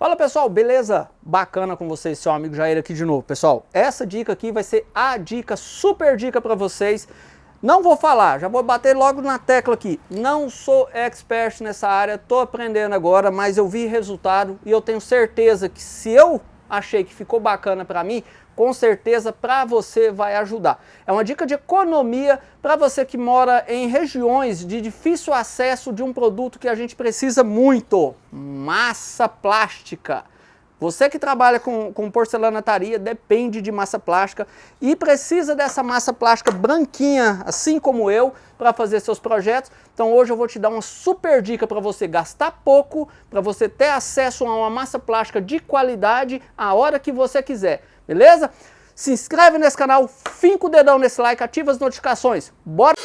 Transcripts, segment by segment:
Fala pessoal, beleza? Bacana com vocês, seu amigo Jair aqui de novo. Pessoal, essa dica aqui vai ser a dica, super dica para vocês. Não vou falar, já vou bater logo na tecla aqui. Não sou expert nessa área, tô aprendendo agora, mas eu vi resultado e eu tenho certeza que se eu achei que ficou bacana para mim, com certeza para você vai ajudar. É uma dica de economia para você que mora em regiões de difícil acesso de um produto que a gente precisa muito, massa plástica. Você que trabalha com, com porcelanataria depende de massa plástica e precisa dessa massa plástica branquinha, assim como eu, para fazer seus projetos. Então hoje eu vou te dar uma super dica para você gastar pouco, para você ter acesso a uma massa plástica de qualidade a hora que você quiser, beleza? Se inscreve nesse canal, finca o dedão nesse like, ativa as notificações. Bora!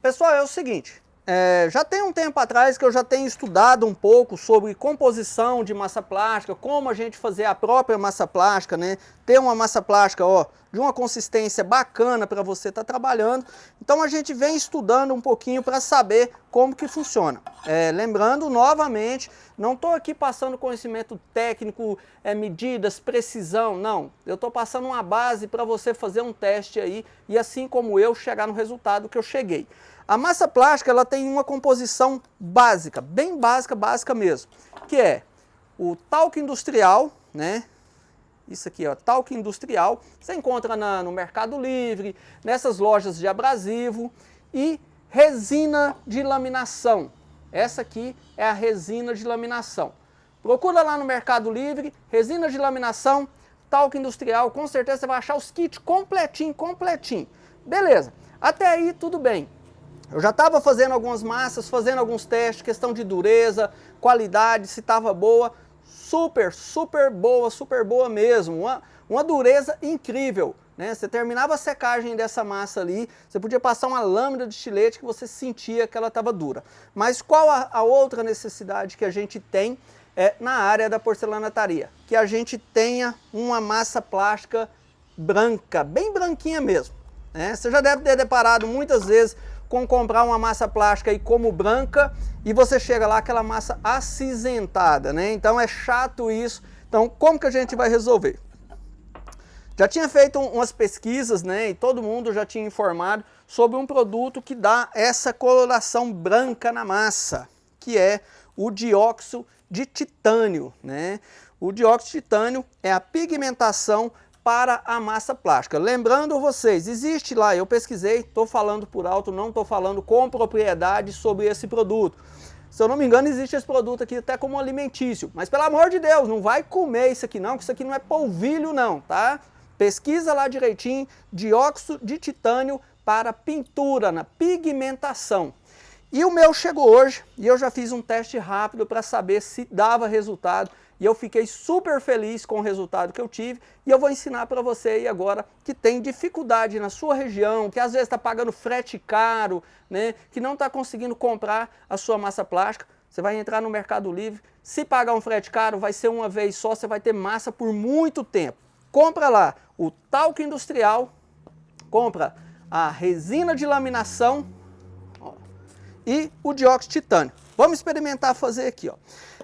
Pessoal, é o seguinte, é, já tem um tempo atrás que eu já tenho estudado um pouco sobre composição de massa plástica, como a gente fazer a própria massa plástica, né? Ter uma massa plástica, ó, de uma consistência bacana para você estar tá trabalhando. Então a gente vem estudando um pouquinho para saber como que funciona. É, lembrando novamente, não estou aqui passando conhecimento técnico, é, medidas, precisão, não. Eu estou passando uma base para você fazer um teste aí e assim como eu chegar no resultado que eu cheguei. A massa plástica ela tem uma composição básica, bem básica, básica mesmo, que é o talco industrial, né? Isso aqui, ó, talco industrial, você encontra na, no Mercado Livre, nessas lojas de abrasivo e resina de laminação. Essa aqui é a resina de laminação. Procura lá no Mercado Livre, resina de laminação, talco industrial, com certeza você vai achar os kits completinho, completinho. Beleza, até aí tudo bem. Eu já estava fazendo algumas massas, fazendo alguns testes, questão de dureza, qualidade, se estava boa. Super, super boa, super boa mesmo. Uma, uma dureza incrível. Né? Você terminava a secagem dessa massa ali, você podia passar uma lâmina de estilete que você sentia que ela estava dura. Mas qual a, a outra necessidade que a gente tem é, na área da porcelanataria? Que a gente tenha uma massa plástica branca, bem branquinha mesmo. Né? Você já deve ter deparado muitas vezes com comprar uma massa plástica aí como branca e você chega lá aquela massa acinzentada, né? Então é chato isso. Então como que a gente vai resolver? Já tinha feito umas pesquisas, né, e todo mundo já tinha informado sobre um produto que dá essa coloração branca na massa, que é o dióxido de titânio, né? O dióxido de titânio é a pigmentação para a massa plástica. Lembrando vocês, existe lá, eu pesquisei, estou falando por alto, não estou falando com propriedade sobre esse produto. Se eu não me engano, existe esse produto aqui até como alimentício. Mas pelo amor de Deus, não vai comer isso aqui não, que isso aqui não é polvilho não, tá? Pesquisa lá direitinho, dióxido de titânio para pintura, na pigmentação. E o meu chegou hoje e eu já fiz um teste rápido para saber se dava resultado e eu fiquei super feliz com o resultado que eu tive. E eu vou ensinar para você aí agora que tem dificuldade na sua região, que às vezes está pagando frete caro, né, que não está conseguindo comprar a sua massa plástica, você vai entrar no Mercado Livre, se pagar um frete caro vai ser uma vez só, você vai ter massa por muito tempo. Compra lá o talco industrial, compra a resina de laminação ó, e o dióxido de titânio. Vamos experimentar fazer aqui. Ó.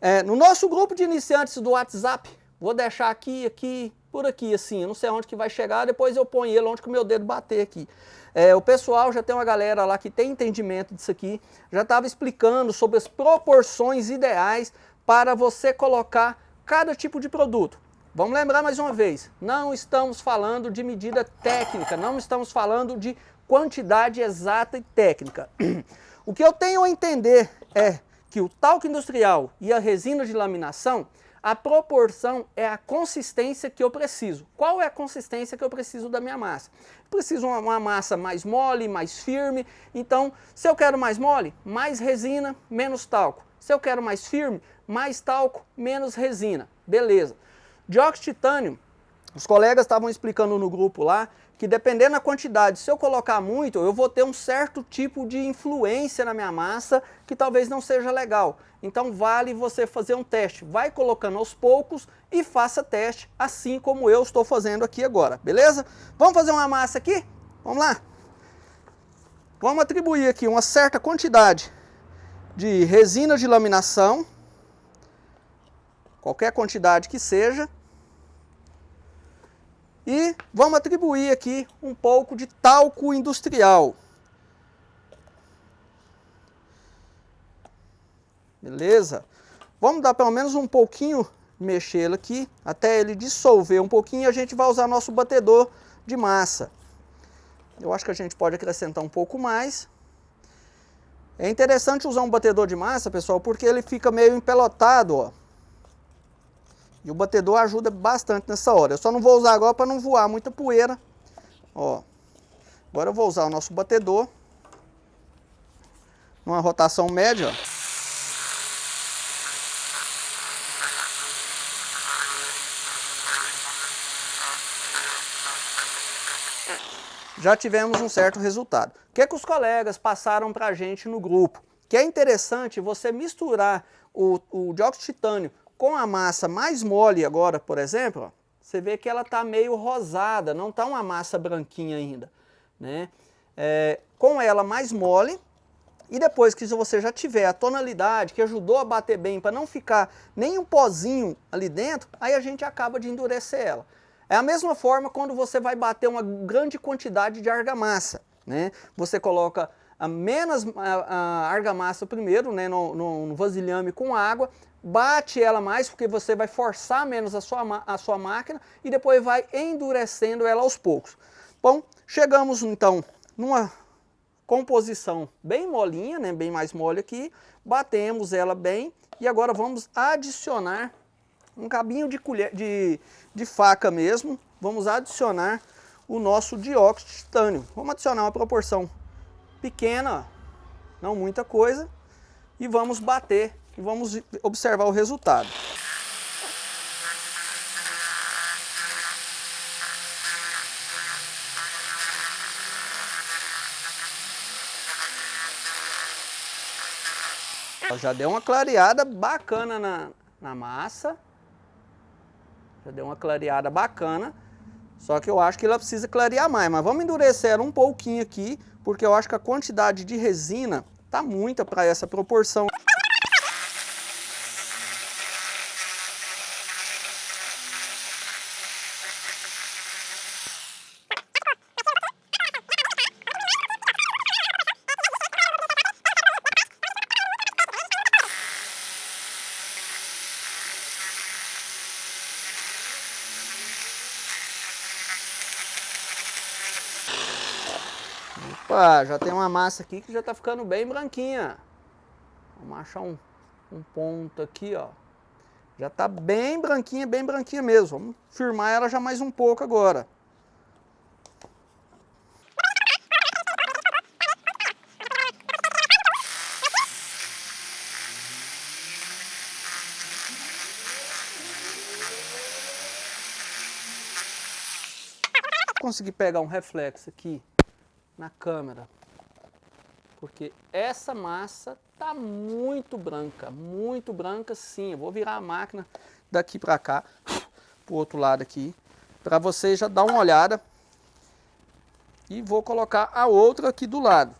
É, no nosso grupo de iniciantes do WhatsApp, vou deixar aqui, aqui, por aqui, assim, eu não sei onde que vai chegar, depois eu ponho ele onde que o meu dedo bater aqui. É, o pessoal já tem uma galera lá que tem entendimento disso aqui, já estava explicando sobre as proporções ideais para você colocar cada tipo de produto. Vamos lembrar mais uma vez, não estamos falando de medida técnica, não estamos falando de quantidade exata e técnica. O que eu tenho a entender é que o talco industrial e a resina de laminação, a proporção é a consistência que eu preciso. Qual é a consistência que eu preciso da minha massa? preciso uma, uma massa mais mole, mais firme. Então, se eu quero mais mole, mais resina, menos talco. Se eu quero mais firme, mais talco, menos resina. Beleza. Dióxido de titânio, os colegas estavam explicando no grupo lá, que dependendo da quantidade, se eu colocar muito, eu vou ter um certo tipo de influência na minha massa que talvez não seja legal. Então vale você fazer um teste. Vai colocando aos poucos e faça teste, assim como eu estou fazendo aqui agora, beleza? Vamos fazer uma massa aqui? Vamos lá? Vamos atribuir aqui uma certa quantidade de resina de laminação, qualquer quantidade que seja, e vamos atribuir aqui um pouco de talco industrial. Beleza? Vamos dar pelo menos um pouquinho, mexê-lo aqui, até ele dissolver um pouquinho, a gente vai usar nosso batedor de massa. Eu acho que a gente pode acrescentar um pouco mais. É interessante usar um batedor de massa, pessoal, porque ele fica meio empelotado, ó. E o batedor ajuda bastante nessa hora. Eu só não vou usar agora para não voar muita poeira. Ó. Agora eu vou usar o nosso batedor. Numa rotação média, ó. já tivemos um certo resultado. O que, é que os colegas passaram para a gente no grupo? Que é interessante você misturar o, o dióxido de titânio com a massa mais mole agora, por exemplo, ó, você vê que ela está meio rosada, não está uma massa branquinha ainda. Né? É, com ela mais mole, e depois que você já tiver a tonalidade que ajudou a bater bem para não ficar nem um pozinho ali dentro, aí a gente acaba de endurecer ela. É a mesma forma quando você vai bater uma grande quantidade de argamassa. Né? Você coloca a menos a, a argamassa primeiro né, no, no, no, vasilhame com água, bate ela mais porque você vai forçar menos a sua, a sua máquina e depois vai endurecendo ela aos poucos. Bom, chegamos então numa composição bem molinha, né, bem mais mole aqui, batemos ela bem e agora vamos adicionar um cabinho de, colher, de, de faca mesmo, vamos adicionar o nosso dióxido de titânio. Vamos adicionar uma proporção pequena, não muita coisa, e vamos bater e vamos observar o resultado. Já deu uma clareada bacana na, na massa. Já deu uma clareada bacana. Só que eu acho que ela precisa clarear mais. Mas vamos endurecer ela um pouquinho aqui, porque eu acho que a quantidade de resina tá muita para essa proporção. Opa, já tem uma massa aqui que já está ficando bem branquinha. Vamos achar um, um ponto aqui, ó. Já está bem branquinha, bem branquinha mesmo. Vamos firmar ela já mais um pouco agora. Consegui pegar um reflexo aqui na câmera. Porque essa massa tá muito branca, muito branca sim. Eu vou virar a máquina daqui para cá, pro outro lado aqui, para vocês já dar uma olhada. E vou colocar a outra aqui do lado.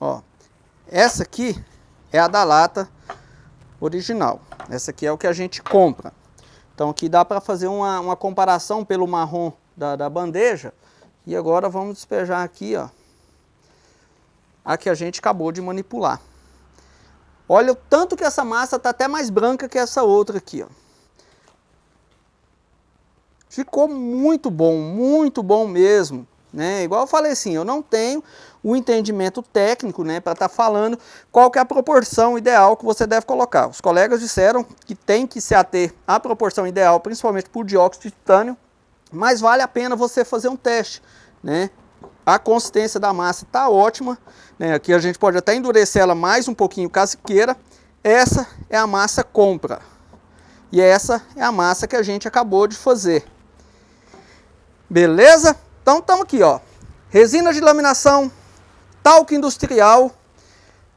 Ó, essa aqui é a da lata original. Essa aqui é o que a gente compra. Então aqui dá para fazer uma, uma comparação pelo marrom da, da bandeja e agora vamos despejar aqui, ó, a que a gente acabou de manipular. Olha o tanto que essa massa está até mais branca que essa outra aqui, ó. Ficou muito bom, muito bom mesmo. Né? Igual eu falei assim, eu não tenho o entendimento técnico né, para estar tá falando qual que é a proporção ideal que você deve colocar. Os colegas disseram que tem que se ater à proporção ideal, principalmente por dióxido de titânio, mas vale a pena você fazer um teste, né? A consistência da massa está ótima, né? Aqui a gente pode até endurecer ela mais um pouquinho caso queira. Essa é a massa compra. E essa é a massa que a gente acabou de fazer. Beleza? Então estamos aqui, ó. Resina de laminação, talco industrial,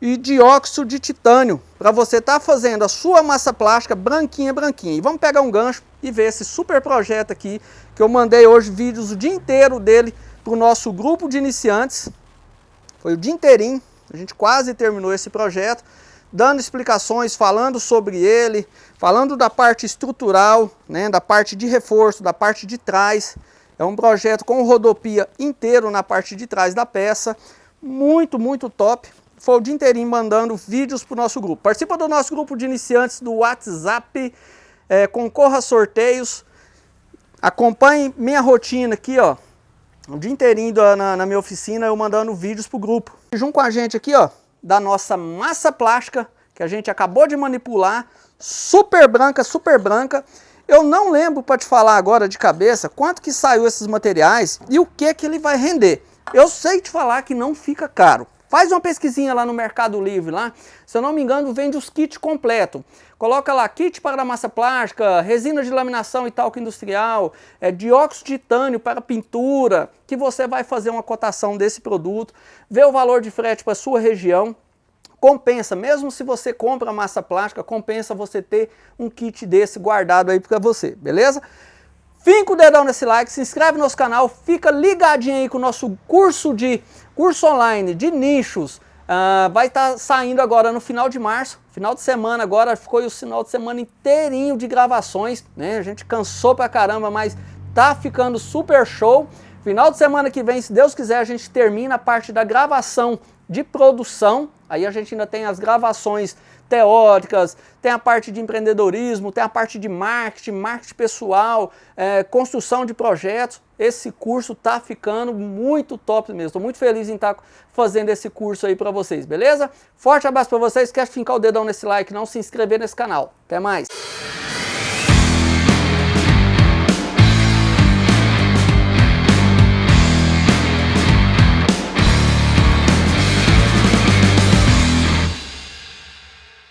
e dióxido de titânio, para você estar tá fazendo a sua massa plástica branquinha, branquinha. E vamos pegar um gancho e ver esse super projeto aqui, que eu mandei hoje vídeos o dia inteiro dele para o nosso grupo de iniciantes. Foi o dia inteirinho, a gente quase terminou esse projeto, dando explicações, falando sobre ele, falando da parte estrutural, né, da parte de reforço, da parte de trás. É um projeto com rodopia inteiro na parte de trás da peça, muito, muito top. Foi o dia inteirinho mandando vídeos para o nosso grupo. Participa do nosso grupo de iniciantes do WhatsApp, é, concorra a sorteios, acompanhe minha rotina aqui, ó, o dia inteirinho na, na minha oficina, eu mandando vídeos para o grupo. E junto com a gente aqui, ó, da nossa massa plástica, que a gente acabou de manipular, super branca, super branca. Eu não lembro para te falar agora de cabeça quanto que saiu esses materiais e o que que ele vai render. Eu sei te falar que não fica caro. Faz uma pesquisinha lá no Mercado Livre, lá. Se eu não me engano, vende os kits completos. Coloca lá, kit para massa plástica, resina de laminação e talco industrial, é, dióxido de titânio para pintura, que você vai fazer uma cotação desse produto, vê o valor de frete para sua região, compensa, mesmo se você compra massa plástica, compensa você ter um kit desse guardado aí para você, beleza? Finca o dedão nesse like, se inscreve no nosso canal, fica ligadinho aí com o nosso curso de curso online de nichos. Uh, vai estar tá saindo agora no final de março, final de semana agora, ficou o final de semana inteirinho de gravações, né? A gente cansou pra caramba, mas tá ficando super show. Final de semana que vem, se Deus quiser, a gente termina a parte da gravação de produção, aí a gente ainda tem as gravações teóricas, tem a parte de empreendedorismo, tem a parte de marketing, marketing pessoal, é, construção de projetos. Esse curso tá ficando muito top mesmo. Estou muito feliz em estar tá fazendo esse curso aí para vocês, beleza? Forte abraço para vocês. Quer fincar o dedão nesse like, não se inscrever nesse canal. Até mais!